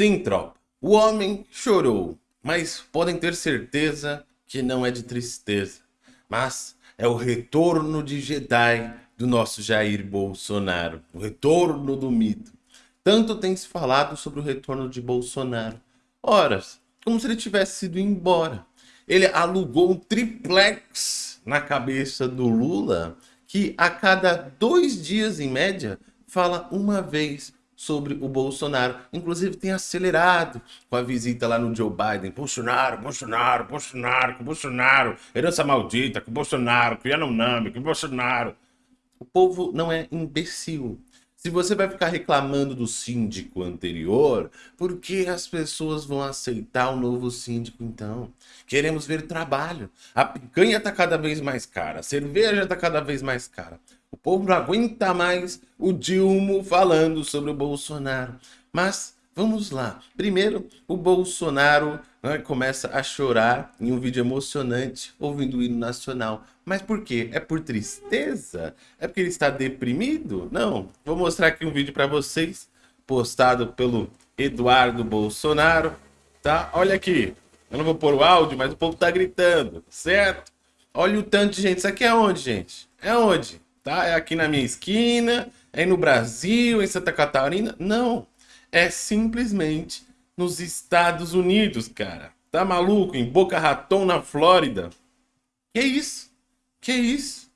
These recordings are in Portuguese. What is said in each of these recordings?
Sim, tropa. O homem chorou, mas podem ter certeza que não é de tristeza. Mas é o retorno de Jedi do nosso Jair Bolsonaro. O retorno do mito. Tanto tem se falado sobre o retorno de Bolsonaro. Horas, como se ele tivesse sido embora. Ele alugou um triplex na cabeça do Lula, que a cada dois dias, em média, fala uma vez sobre o Bolsonaro. Inclusive tem acelerado com a visita lá no Joe Biden. Bolsonaro, Bolsonaro, Bolsonaro, com Bolsonaro, herança maldita, com Bolsonaro, com Yanomami, com Bolsonaro. O povo não é imbecil. Se você vai ficar reclamando do síndico anterior, por que as pessoas vão aceitar o novo síndico então? Queremos ver trabalho. A picanha está cada vez mais cara, a cerveja está cada vez mais cara. O povo não aguenta mais o Dilma falando sobre o Bolsonaro. Mas vamos lá. Primeiro, o Bolsonaro né, começa a chorar em um vídeo emocionante ouvindo o hino nacional. Mas por quê? É por tristeza? É porque ele está deprimido? Não. Vou mostrar aqui um vídeo para vocês, postado pelo Eduardo Bolsonaro. Tá? Olha aqui. Eu não vou pôr o áudio, mas o povo tá gritando, certo? Olha o tanto de gente. Isso aqui é onde, gente? É onde? Tá? É aqui na minha esquina, é no Brasil, em Santa Catarina. Não, é simplesmente nos Estados Unidos, cara. Tá maluco? Em Boca Raton, na Flórida. Que isso? Que isso?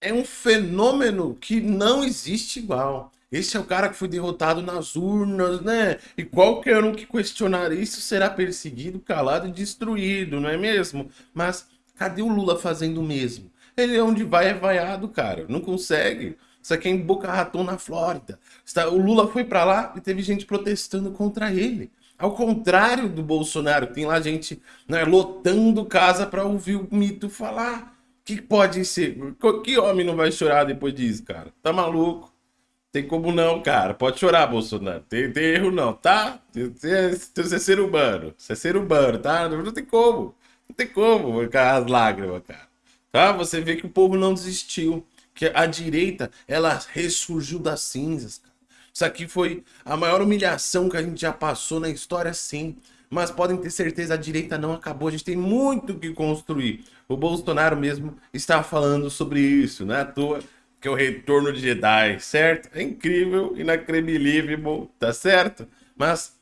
É um fenômeno que não existe igual. Esse é o cara que foi derrotado nas urnas, né? E qualquer um que questionar isso será perseguido, calado e destruído, não é mesmo? Mas cadê o Lula fazendo o mesmo? Ele é onde vai é vaiado, cara. Não consegue. Isso aqui é em Boca Raton, na Flórida. O Lula foi para lá e teve gente protestando contra ele. Ao contrário do Bolsonaro, tem lá gente né, lotando casa para ouvir o mito falar. que pode ser? Que homem não vai chorar depois disso, cara? Tá maluco? Tem como não, cara. Pode chorar, Bolsonaro. Tem, tem erro não, tá? Você é ser humano. Você é ser humano, tá? Não tem como. Não tem como as lágrimas, cara. Tá? Você vê que o povo não desistiu, que a direita, ela ressurgiu das cinzas. Isso aqui foi a maior humilhação que a gente já passou na história, sim. Mas podem ter certeza, a direita não acabou, a gente tem muito que construir. O Bolsonaro mesmo está falando sobre isso, não é à toa que é o retorno de Jedi, certo? É incrível, inacreditável, tá certo? Mas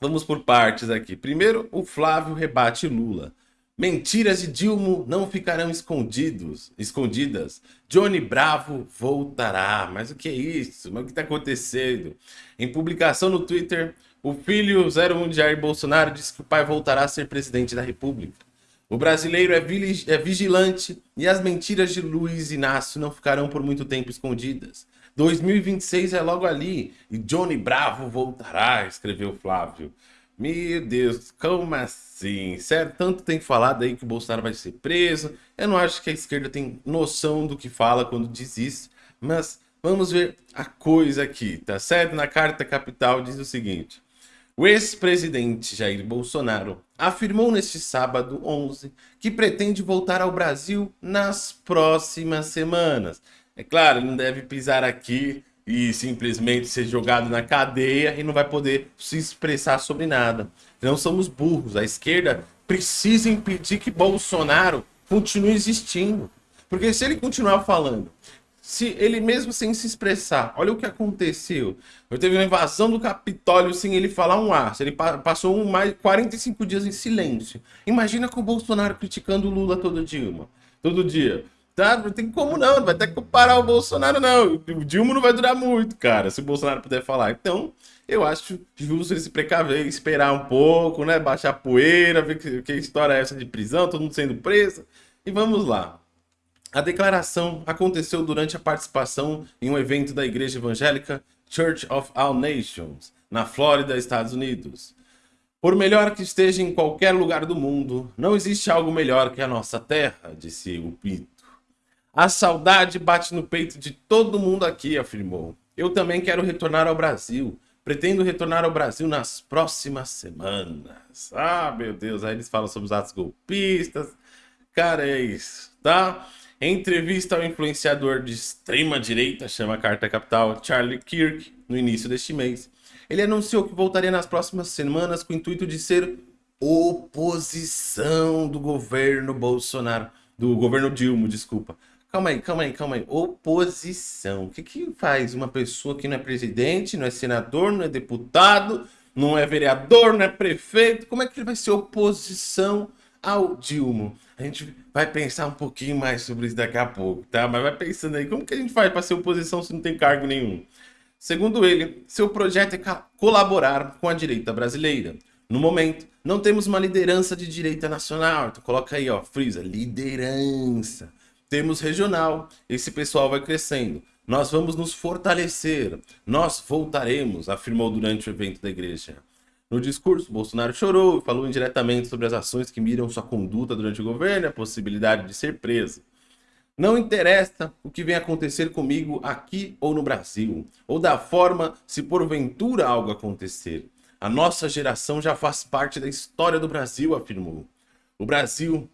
vamos por partes aqui. Primeiro, o Flávio rebate Lula. Mentiras de Dilma não ficarão escondidos, escondidas. Johnny Bravo voltará. Mas o que é isso? Mas o que está acontecendo? Em publicação no Twitter, o filho 01 de Jair Bolsonaro disse que o pai voltará a ser presidente da República. O brasileiro é, é vigilante e as mentiras de Luiz Inácio não ficarão por muito tempo escondidas. 2026 é logo ali e Johnny Bravo voltará, escreveu Flávio. Meu Deus, como assim? Sério, tanto tem falado aí que o Bolsonaro vai ser preso. Eu não acho que a esquerda tem noção do que fala quando diz isso, mas vamos ver a coisa aqui, tá certo? Na Carta Capital diz o seguinte. O ex-presidente Jair Bolsonaro afirmou neste sábado 11 que pretende voltar ao Brasil nas próximas semanas. É claro, ele não deve pisar aqui e simplesmente ser jogado na cadeia e não vai poder se expressar sobre nada. Não somos burros. A esquerda precisa impedir que Bolsonaro continue existindo. Porque se ele continuar falando, se ele mesmo sem se expressar, olha o que aconteceu. Eu teve uma invasão do Capitólio sem ele falar um ar. Ele passou um mais 45 dias em silêncio. Imagina com o Bolsonaro criticando o Lula todo dia, todo dia. Tá? Não tem como não, não vai ter que parar o Bolsonaro não. O Dilma não vai durar muito, cara, se o Bolsonaro puder falar. Então, eu acho justo ele se precaver, esperar um pouco, né? Baixar a poeira, ver que, que história é essa de prisão, todo mundo sendo preso. E vamos lá. A declaração aconteceu durante a participação em um evento da igreja evangélica Church of All Nations, na Flórida, Estados Unidos. Por melhor que esteja em qualquer lugar do mundo, não existe algo melhor que a nossa terra, disse o Pito. A saudade bate no peito de todo mundo aqui, afirmou. Eu também quero retornar ao Brasil. Pretendo retornar ao Brasil nas próximas semanas. Ah, meu Deus, aí eles falam sobre os atos golpistas. Cara, é isso, tá? Em entrevista ao influenciador de extrema direita, chama Carta Capital, Charlie Kirk, no início deste mês, ele anunciou que voltaria nas próximas semanas com o intuito de ser oposição do governo Bolsonaro, do governo Dilma, desculpa. Calma aí, calma aí, calma aí. Oposição. O que, que faz uma pessoa que não é presidente, não é senador, não é deputado, não é vereador, não é prefeito? Como é que ele vai ser oposição ao Dilma? A gente vai pensar um pouquinho mais sobre isso daqui a pouco, tá? Mas vai pensando aí, como que a gente faz para ser oposição se não tem cargo nenhum? Segundo ele, seu projeto é colaborar com a direita brasileira. No momento, não temos uma liderança de direita nacional. Então coloca aí, ó, frisa, liderança temos regional, esse pessoal vai crescendo. Nós vamos nos fortalecer, nós voltaremos, afirmou durante o evento da igreja. No discurso, Bolsonaro chorou e falou indiretamente sobre as ações que miram sua conduta durante o governo e a possibilidade de ser preso. Não interessa o que vem acontecer comigo aqui ou no Brasil, ou da forma se porventura algo acontecer. A nossa geração já faz parte da história do Brasil, afirmou. O Brasil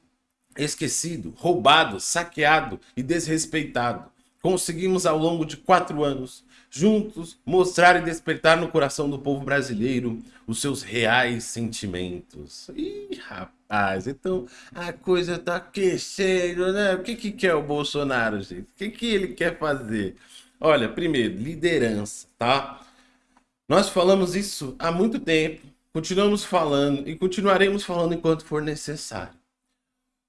esquecido, roubado, saqueado e desrespeitado. Conseguimos ao longo de quatro anos, juntos, mostrar e despertar no coração do povo brasileiro os seus reais sentimentos. Ih, rapaz, então a coisa tá aquecendo, né? O que que quer o Bolsonaro, gente? O que que ele quer fazer? Olha, primeiro, liderança, tá? Nós falamos isso há muito tempo, continuamos falando e continuaremos falando enquanto for necessário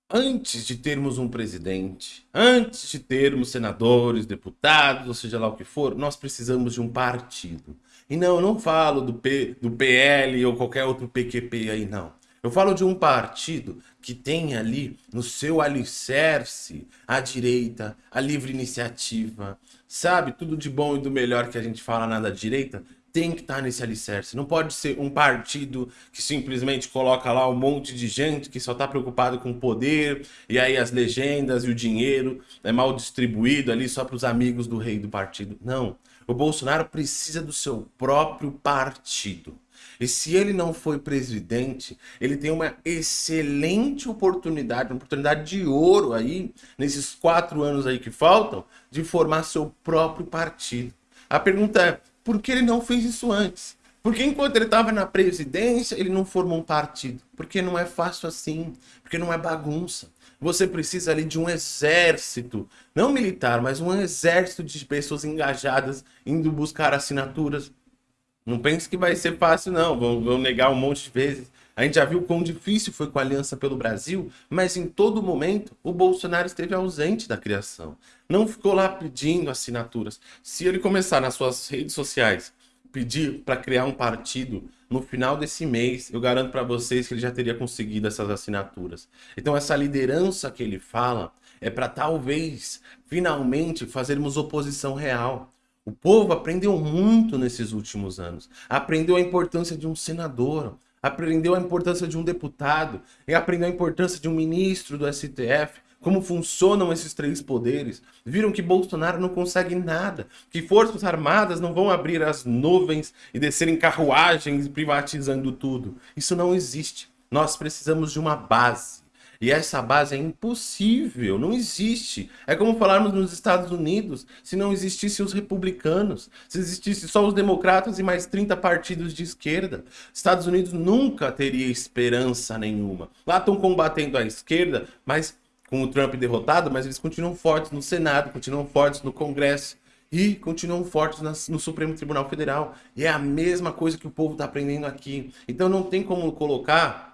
antes de termos um presidente, antes de termos senadores, deputados, ou seja lá o que for, nós precisamos de um partido. E não, eu não falo do, P, do PL ou qualquer outro PQP aí, não. Eu falo de um partido que tem ali no seu alicerce a direita, a livre iniciativa, sabe? Tudo de bom e do melhor que a gente fala na da direita, tem que estar nesse alicerce. Não pode ser um partido que simplesmente coloca lá um monte de gente que só está preocupado com o poder, e aí as legendas e o dinheiro é mal distribuído ali só para os amigos do rei do partido. Não. O Bolsonaro precisa do seu próprio partido. E se ele não foi presidente, ele tem uma excelente oportunidade, uma oportunidade de ouro aí, nesses quatro anos aí que faltam, de formar seu próprio partido. A pergunta é, por que ele não fez isso antes? Porque enquanto ele estava na presidência, ele não formou um partido. Porque não é fácil assim. Porque não é bagunça. Você precisa ali de um exército, não militar, mas um exército de pessoas engajadas indo buscar assinaturas. Não pense que vai ser fácil, não. Vão, vão negar um monte de vezes. A gente já viu quão difícil foi com a Aliança pelo Brasil, mas em todo momento o Bolsonaro esteve ausente da criação. Não ficou lá pedindo assinaturas. Se ele começar nas suas redes sociais pedir para criar um partido no final desse mês, eu garanto para vocês que ele já teria conseguido essas assinaturas. Então essa liderança que ele fala é para talvez, finalmente, fazermos oposição real. O povo aprendeu muito nesses últimos anos. Aprendeu a importância de um senador, aprendeu a importância de um deputado, e aprendeu a importância de um ministro do STF, como funcionam esses três poderes. Viram que Bolsonaro não consegue nada, que forças armadas não vão abrir as nuvens e descer em carruagens privatizando tudo. Isso não existe. Nós precisamos de uma base. E essa base é impossível, não existe. É como falarmos nos Estados Unidos, se não existissem os republicanos, se existisse só os democratas e mais 30 partidos de esquerda. Estados Unidos nunca teria esperança nenhuma. Lá estão combatendo a esquerda, mas com o Trump derrotado, mas eles continuam fortes no Senado, continuam fortes no Congresso e continuam fortes no Supremo Tribunal Federal. E é a mesma coisa que o povo está aprendendo aqui. Então não tem como colocar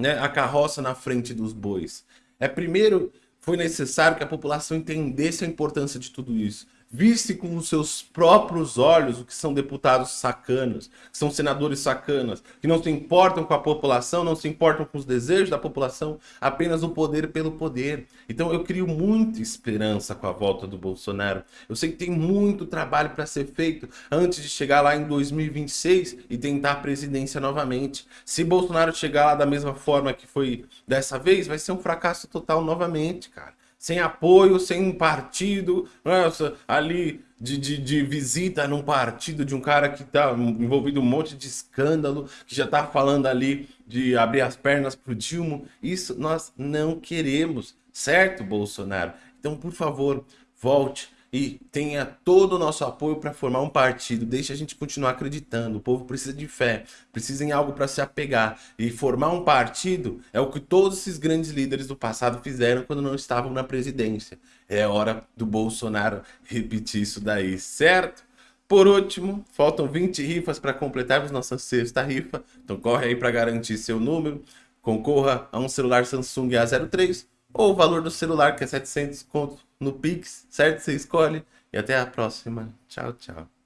né, a carroça na frente dos bois. É primeiro foi necessário que a população entendesse a importância de tudo isso visse com os seus próprios olhos o que são deputados sacanas, que são senadores sacanas, que não se importam com a população, não se importam com os desejos da população, apenas o poder pelo poder. Então eu crio muita esperança com a volta do Bolsonaro. Eu sei que tem muito trabalho para ser feito antes de chegar lá em 2026 e tentar a presidência novamente. Se Bolsonaro chegar lá da mesma forma que foi dessa vez, vai ser um fracasso total novamente, cara sem apoio, sem um partido, nossa, ali de, de, de, visita num partido de um cara que está envolvido um monte de escândalo, que já está falando ali de abrir as pernas para o Dilma. Isso nós não queremos, certo, Bolsonaro? Então, por favor, volte e tenha todo o nosso apoio para formar um partido. Deixe a gente continuar acreditando. O povo precisa de fé, precisa em algo para se apegar. E formar um partido é o que todos esses grandes líderes do passado fizeram quando não estavam na presidência. É hora do Bolsonaro repetir isso daí, certo? Por último, faltam 20 rifas para completarmos nossa sexta rifa. Então corre aí para garantir seu número. Concorra a um celular Samsung A03 ou o valor do celular que é 700 conto no Pix, certo? Você escolhe. E até a próxima. Tchau, tchau.